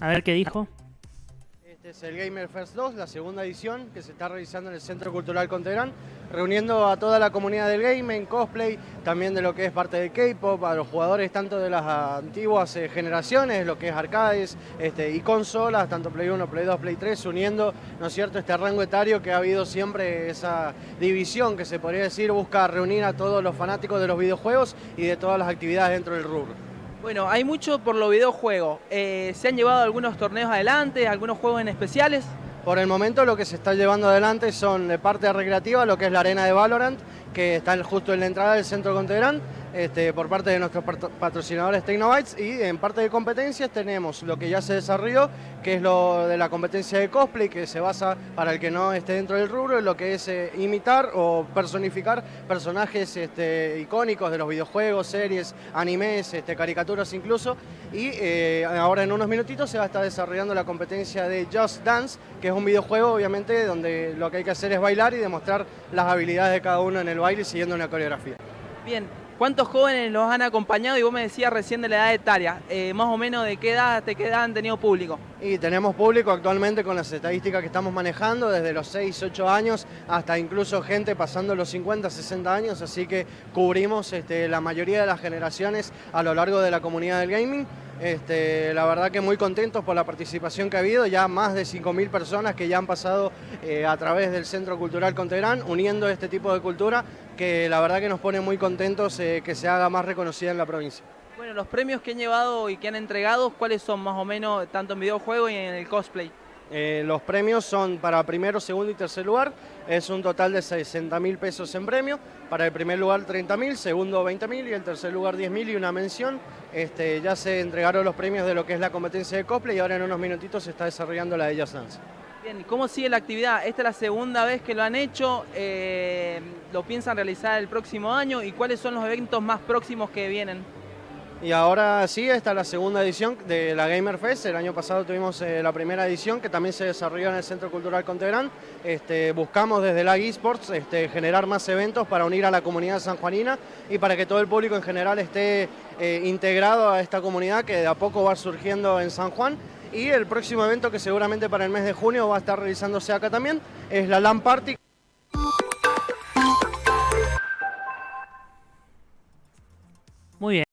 A ver qué dijo. Este es el Gamer First 2, la segunda edición que se está realizando en el Centro Cultural Conterán, reuniendo a toda la comunidad del gaming, cosplay, también de lo que es parte del K-pop, a los jugadores tanto de las antiguas eh, generaciones, lo que es arcades este, y consolas, tanto Play 1, Play 2, Play 3, uniendo, ¿no es cierto?, este rango etario que ha habido siempre esa división que se podría decir busca reunir a todos los fanáticos de los videojuegos y de todas las actividades dentro del rubro. Bueno, hay mucho por los videojuegos. Eh, ¿Se han llevado algunos torneos adelante, algunos juegos en especiales? Por el momento lo que se está llevando adelante son de parte recreativa, lo que es la arena de Valorant, que está justo en la entrada del centro Contegrán, este, por parte de nuestros patrocinadores Tecnobytes y en parte de competencias tenemos lo que ya se desarrolló, que es lo de la competencia de cosplay, que se basa, para el que no esté dentro del rubro, en lo que es eh, imitar o personificar personajes este, icónicos de los videojuegos, series, animes, este, caricaturas incluso, y eh, ahora en unos minutitos se va a estar desarrollando la competencia de Just Dance, que es un videojuego obviamente donde lo que hay que hacer es bailar y demostrar las habilidades de cada uno en el baile siguiendo una coreografía. Bien, ¿cuántos jóvenes los han acompañado? Y vos me decías recién de la edad etaria, eh, más o menos de qué edad, de qué han tenido público. Y tenemos público actualmente con las estadísticas que estamos manejando, desde los 6, 8 años hasta incluso gente pasando los 50, 60 años, así que cubrimos este, la mayoría de las generaciones a lo largo de la comunidad del gaming. Este, la verdad que muy contentos por la participación que ha habido, ya más de 5.000 personas que ya han pasado eh, a través del Centro Cultural Contegrán, uniendo este tipo de cultura, que la verdad que nos pone muy contentos eh, que se haga más reconocida en la provincia. Bueno, los premios que han llevado y que han entregado, ¿cuáles son más o menos, tanto en videojuego y en el cosplay? Eh, los premios son para primero, segundo y tercer lugar, es un total de 60 mil pesos en premio, para el primer lugar 30 mil, segundo 20 mil y el tercer lugar 10 mil y una mención. Este, ya se entregaron los premios de lo que es la competencia de cosplay y ahora en unos minutitos se está desarrollando la de Just Dance. Bien, ¿cómo sigue la actividad? Esta es la segunda vez que lo han hecho, eh, lo piensan realizar el próximo año y cuáles son los eventos más próximos que vienen. Y ahora sí, esta es la segunda edición de la Gamer Fest. El año pasado tuvimos eh, la primera edición que también se desarrolló en el Centro Cultural Contegrán. Este, buscamos desde la eSports este, generar más eventos para unir a la comunidad sanjuanina y para que todo el público en general esté eh, integrado a esta comunidad que de a poco va surgiendo en San Juan. Y el próximo evento que seguramente para el mes de junio va a estar realizándose acá también es la LAN Party. Muy bien.